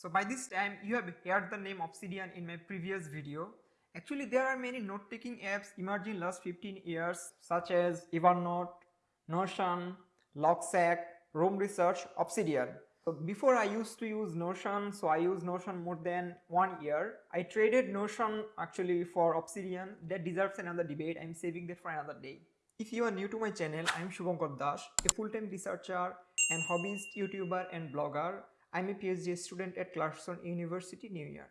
So by this time you have heard the name Obsidian in my previous video. Actually there are many note-taking apps emerging last 15 years such as Evernote, Notion, Logseq, Roam Research, Obsidian. So before I used to use Notion, so I use Notion more than one year. I traded Notion actually for Obsidian. That deserves another debate. I'm saving that for another day. If you are new to my channel, I'm Shubhankar Das, a full-time researcher and hobbyist YouTuber and blogger I'm a PhD student at Clarkson University, New York.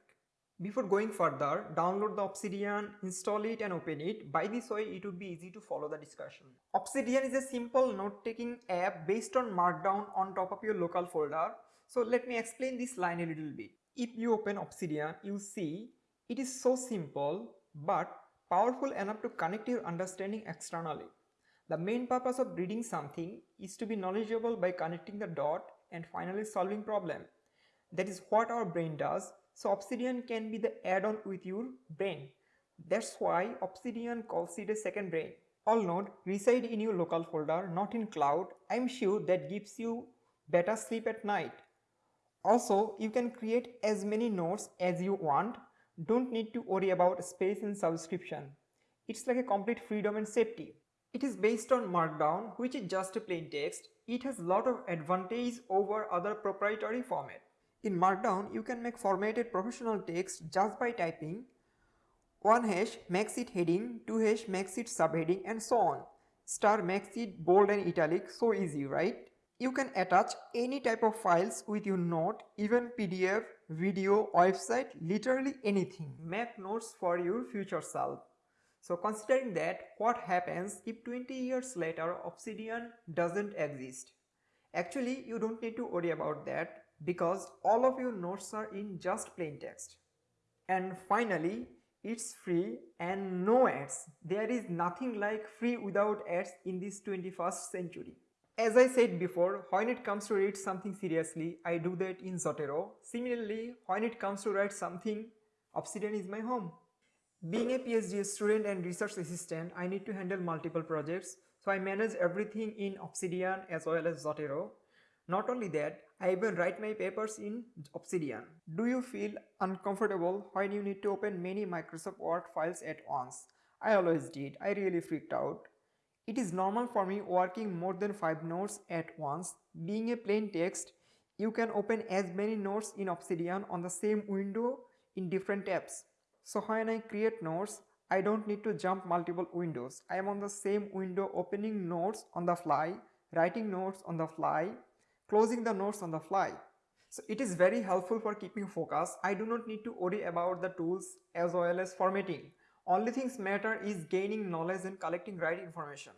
Before going further, download the Obsidian, install it and open it. By this way, it would be easy to follow the discussion. Obsidian is a simple note-taking app based on Markdown on top of your local folder. So let me explain this line a little bit. If you open Obsidian, you see it is so simple but powerful enough to connect your understanding externally. The main purpose of reading something is to be knowledgeable by connecting the dot and finally solving problem. That is what our brain does. So Obsidian can be the add-on with your brain. That's why Obsidian calls it a second brain. All node reside in your local folder, not in cloud. I'm sure that gives you better sleep at night. Also, you can create as many nodes as you want. Don't need to worry about space in subscription. It's like a complete freedom and safety. It is based on Markdown, which is just a plain text. It has lot of advantage over other proprietary format. In Markdown, you can make formatted professional text just by typing 1 hash makes it heading, 2 hash makes it subheading and so on. Star makes it bold and italic, so easy, right? You can attach any type of files with your note, even PDF, video, website, literally anything. Make notes for your future self. So considering that, what happens if 20 years later Obsidian doesn't exist? Actually, you don't need to worry about that because all of your notes are in just plain text. And finally, it's free and no ads. There is nothing like free without ads in this 21st century. As I said before, when it comes to read something seriously, I do that in Zotero. Similarly, when it comes to write something, Obsidian is my home. Being a PhD student and research assistant, I need to handle multiple projects. So I manage everything in Obsidian as well as Zotero. Not only that, I even write my papers in Obsidian. Do you feel uncomfortable when you need to open many Microsoft Word files at once? I always did. I really freaked out. It is normal for me working more than 5 notes at once. Being a plain text, you can open as many notes in Obsidian on the same window in different tabs. So when I create notes, I don't need to jump multiple windows. I am on the same window opening notes on the fly, writing notes on the fly, closing the notes on the fly. So it is very helpful for keeping focus. I do not need to worry about the tools as well as formatting. Only things matter is gaining knowledge and collecting right information.